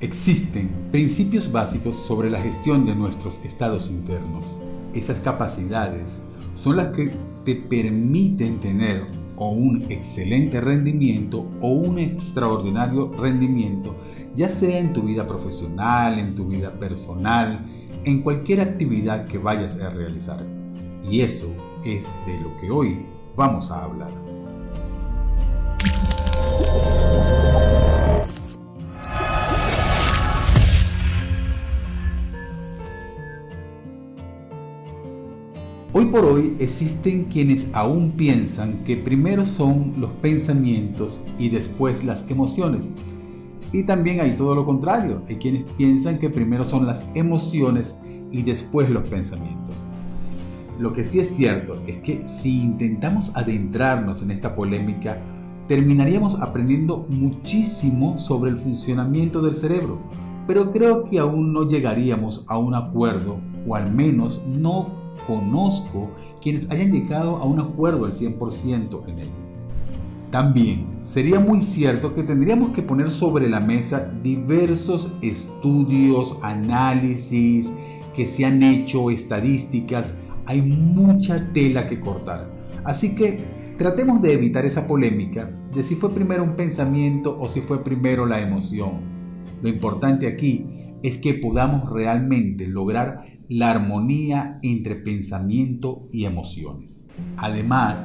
Existen principios básicos sobre la gestión de nuestros estados internos. Esas capacidades son las que te permiten tener o un excelente rendimiento o un extraordinario rendimiento, ya sea en tu vida profesional, en tu vida personal, en cualquier actividad que vayas a realizar. Y eso es de lo que hoy vamos a hablar. Por hoy existen quienes aún piensan que primero son los pensamientos y después las emociones. Y también hay todo lo contrario, hay quienes piensan que primero son las emociones y después los pensamientos. Lo que sí es cierto es que si intentamos adentrarnos en esta polémica, terminaríamos aprendiendo muchísimo sobre el funcionamiento del cerebro, pero creo que aún no llegaríamos a un acuerdo, o al menos no conozco quienes hayan llegado a un acuerdo al 100% en ello. También sería muy cierto que tendríamos que poner sobre la mesa diversos estudios, análisis que se han hecho, estadísticas, hay mucha tela que cortar. Así que tratemos de evitar esa polémica de si fue primero un pensamiento o si fue primero la emoción. Lo importante aquí es que podamos realmente lograr la armonía entre pensamiento y emociones. Además,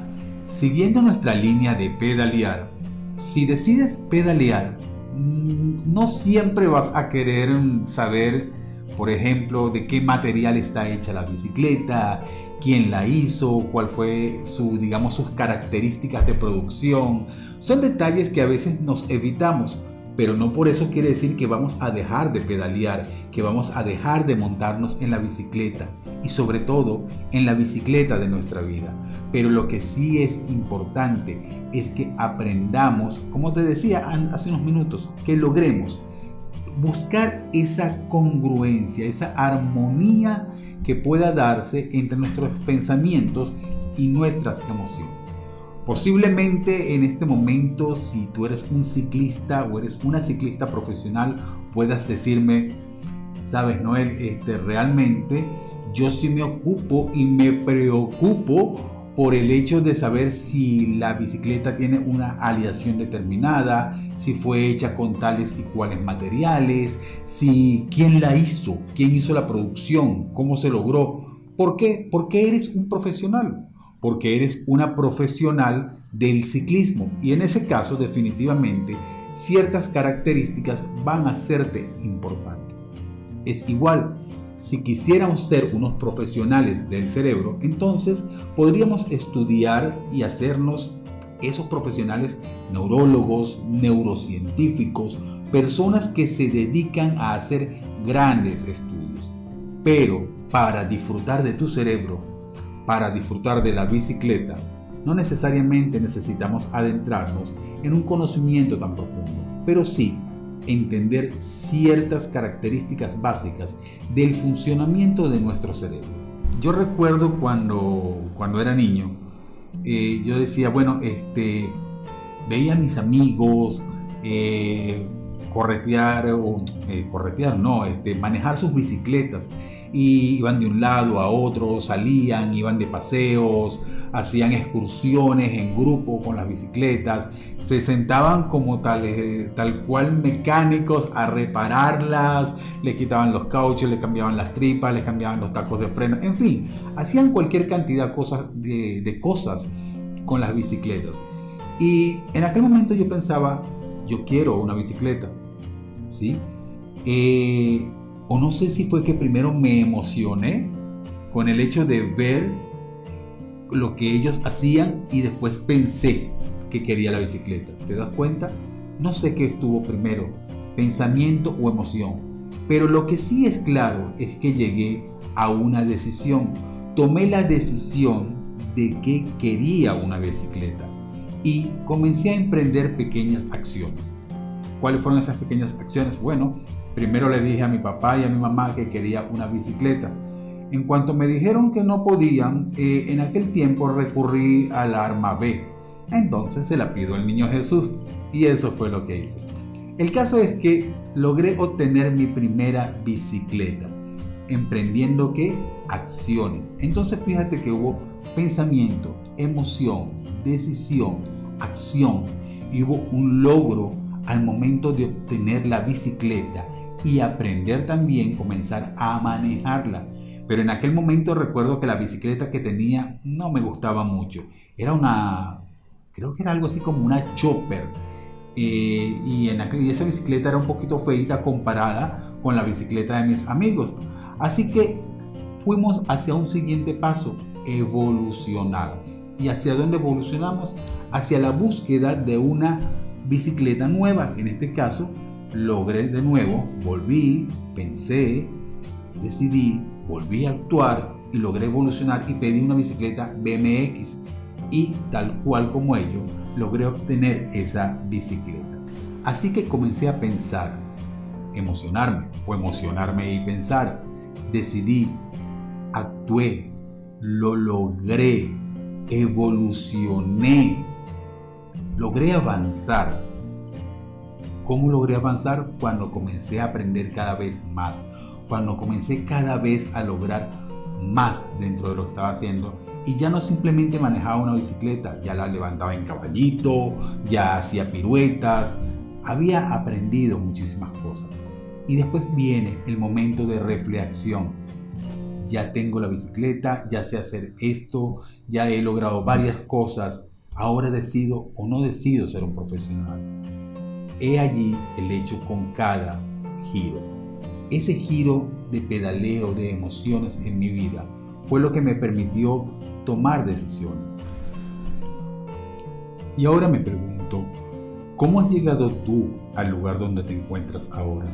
siguiendo nuestra línea de pedalear, si decides pedalear, mm, no siempre vas a querer saber, por ejemplo, de qué material está hecha la bicicleta, quién la hizo, cuál fue su, digamos, sus características de producción. Son detalles que a veces nos evitamos pero no por eso quiere decir que vamos a dejar de pedalear, que vamos a dejar de montarnos en la bicicleta y sobre todo en la bicicleta de nuestra vida. Pero lo que sí es importante es que aprendamos, como te decía hace unos minutos, que logremos buscar esa congruencia, esa armonía que pueda darse entre nuestros pensamientos y nuestras emociones. Posiblemente en este momento, si tú eres un ciclista o eres una ciclista profesional, puedas decirme, sabes Noel, este, realmente yo sí me ocupo y me preocupo por el hecho de saber si la bicicleta tiene una aleación determinada, si fue hecha con tales y cuales materiales, si quién la hizo, quién hizo la producción, cómo se logró. ¿Por qué? Porque eres un profesional porque eres una profesional del ciclismo y en ese caso definitivamente ciertas características van a serte importantes. Es igual, si quisiéramos ser unos profesionales del cerebro, entonces podríamos estudiar y hacernos esos profesionales neurólogos, neurocientíficos, personas que se dedican a hacer grandes estudios. Pero para disfrutar de tu cerebro para disfrutar de la bicicleta, no necesariamente necesitamos adentrarnos en un conocimiento tan profundo, pero sí entender ciertas características básicas del funcionamiento de nuestro cerebro. Yo recuerdo cuando, cuando era niño, eh, yo decía, bueno, este, veía a mis amigos eh, corretear, o eh, corretear, no, este, manejar sus bicicletas. Y iban de un lado a otro, salían, iban de paseos, hacían excursiones en grupo con las bicicletas, se sentaban como tal, tal cual mecánicos a repararlas, le quitaban los cauchos, le cambiaban las tripas, le cambiaban los tacos de freno, en fin, hacían cualquier cantidad cosas, de, de cosas con las bicicletas. Y en aquel momento yo pensaba, yo quiero una bicicleta, Eh, o no sé si fue que primero me emocioné con el hecho de ver lo que ellos hacían y después pensé que quería la bicicleta. ¿Te das cuenta? No sé qué estuvo primero, pensamiento o emoción. Pero lo que sí es claro es que llegué a una decisión. Tomé la decisión de que quería una bicicleta y comencé a emprender pequeñas acciones. ¿Cuáles fueron esas pequeñas acciones? Bueno, Primero le dije a mi papá y a mi mamá que quería una bicicleta. En cuanto me dijeron que no podían, eh, en aquel tiempo recurrí al arma B. Entonces se la pido al niño Jesús y eso fue lo que hice. El caso es que logré obtener mi primera bicicleta, emprendiendo qué? Acciones. Entonces fíjate que hubo pensamiento, emoción, decisión, acción y hubo un logro al momento de obtener la bicicleta y aprender también comenzar a manejarla. Pero en aquel momento recuerdo que la bicicleta que tenía no me gustaba mucho. Era una, creo que era algo así como una chopper. Eh, y, en aquel, y esa bicicleta era un poquito feita comparada con la bicicleta de mis amigos. Así que fuimos hacia un siguiente paso, evolucionar. ¿Y hacia dónde evolucionamos? Hacia la búsqueda de una bicicleta nueva. En este caso, logré de nuevo, volví, pensé, decidí, volví a actuar y logré evolucionar y pedí una bicicleta BMX. Y tal cual como ello, logré obtener esa bicicleta. Así que comencé a pensar, emocionarme o emocionarme y pensar. Decidí, actué, lo logré, evolucioné, logré avanzar. ¿Cómo logré avanzar? Cuando comencé a aprender cada vez más, cuando comencé cada vez a lograr más dentro de lo que estaba haciendo y ya no simplemente manejaba una bicicleta, ya la levantaba en caballito, ya hacía piruetas, había aprendido muchísimas cosas. Y después viene el momento de reflexión. Ya tengo la bicicleta, ya sé hacer esto, ya he logrado varias cosas, ahora decido o no decido ser un profesional. He allí el hecho con cada giro. Ese giro de pedaleo de emociones en mi vida fue lo que me permitió tomar decisiones. Y ahora me pregunto, ¿cómo has llegado tú al lugar donde te encuentras ahora?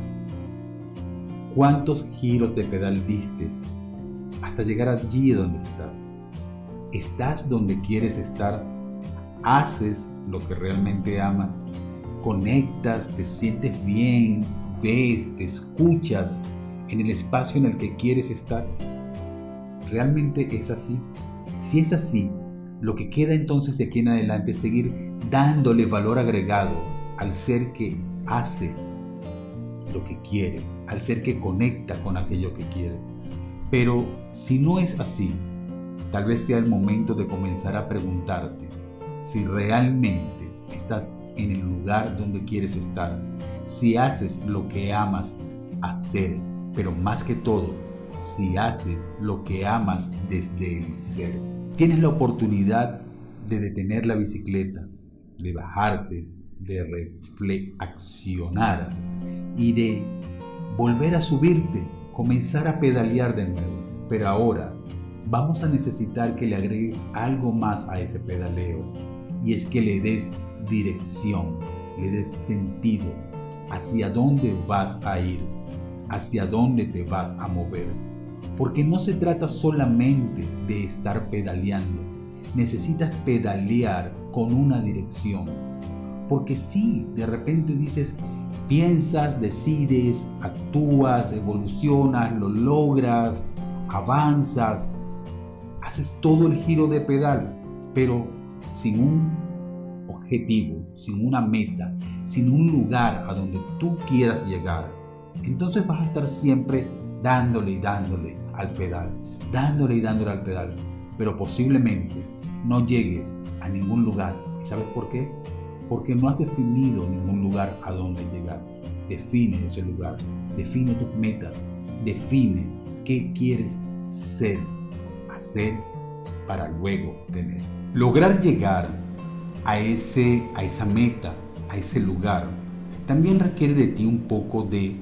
¿Cuántos giros de pedal diste hasta llegar allí donde estás? ¿Estás donde quieres estar? ¿Haces lo que realmente amas? ¿Conectas? ¿Te sientes bien? ¿Ves? ¿Te escuchas en el espacio en el que quieres estar? ¿Realmente es así? Si es así, lo que queda entonces de aquí en adelante es seguir dándole valor agregado al ser que hace lo que quiere, al ser que conecta con aquello que quiere. Pero si no es así, tal vez sea el momento de comenzar a preguntarte si realmente estás en el lugar donde quieres estar, si haces lo que amas hacer, pero más que todo, si haces lo que amas desde el ser. Tienes la oportunidad de detener la bicicleta, de bajarte, de reflexionar y de volver a subirte, comenzar a pedalear de nuevo. Pero ahora vamos a necesitar que le agregues algo más a ese pedaleo y es que le des dirección, le des sentido hacia dónde vas a ir, hacia dónde te vas a mover. Porque no se trata solamente de estar pedaleando, necesitas pedalear con una dirección. Porque si de repente dices, piensas, decides, actúas, evolucionas, lo logras, avanzas, haces todo el giro de pedal, pero sin un objetivo, sin una meta, sin un lugar a donde tú quieras llegar, entonces vas a estar siempre dándole y dándole al pedal, dándole y dándole al pedal, pero posiblemente no llegues a ningún lugar. ¿Y sabes por qué? Porque no has definido ningún lugar a donde llegar. Define ese lugar, define tus metas, define qué quieres ser, hacer para luego tener. Lograr llegar a, ese, a esa meta, a ese lugar, también requiere de ti un poco de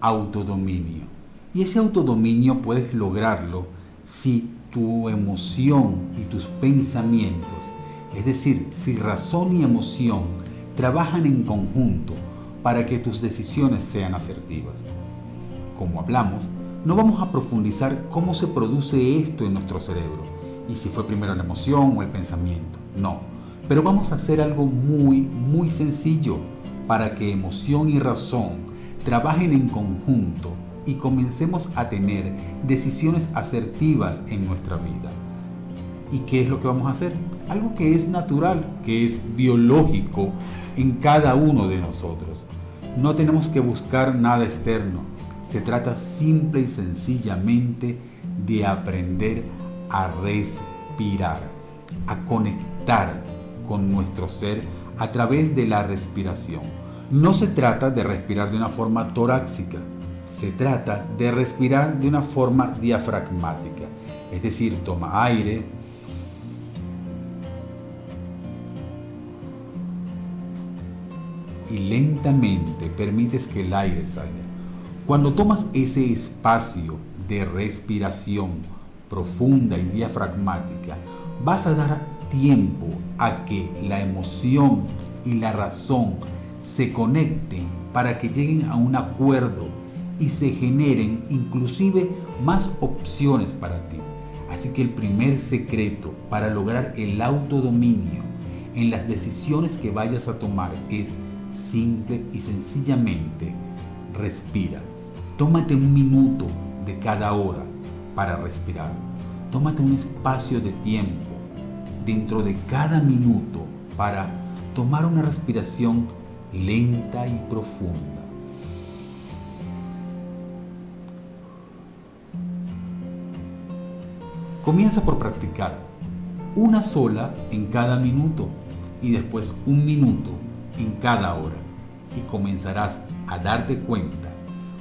autodominio. Y ese autodominio puedes lograrlo si tu emoción y tus pensamientos, es decir, si razón y emoción trabajan en conjunto para que tus decisiones sean asertivas. Como hablamos, no vamos a profundizar cómo se produce esto en nuestro cerebro y si fue primero la emoción o el pensamiento. No, pero vamos a hacer algo muy, muy sencillo para que emoción y razón trabajen en conjunto y comencemos a tener decisiones asertivas en nuestra vida. ¿Y qué es lo que vamos a hacer? Algo que es natural, que es biológico en cada uno de nosotros. No tenemos que buscar nada externo. Se trata simple y sencillamente de aprender a respirar, a conectar con nuestro ser a través de la respiración. No se trata de respirar de una forma torácica, se trata de respirar de una forma diafragmática. Es decir, toma aire, y lentamente permites que el aire salga. Cuando tomas ese espacio de respiración profunda y diafragmática, vas a dar tiempo a que la emoción y la razón se conecten para que lleguen a un acuerdo y se generen inclusive más opciones para ti. Así que el primer secreto para lograr el autodominio en las decisiones que vayas a tomar es simple y sencillamente respira. Tómate un minuto de cada hora para respirar. Tómate un espacio de tiempo dentro de cada minuto para tomar una respiración lenta y profunda. Comienza por practicar una sola en cada minuto y después un minuto en cada hora y comenzarás a darte cuenta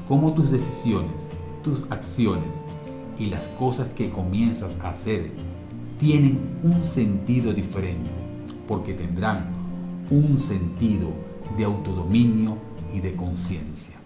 cómo tus decisiones, tus acciones y las cosas que comienzas a hacer tienen un sentido diferente porque tendrán un sentido de autodominio y de conciencia.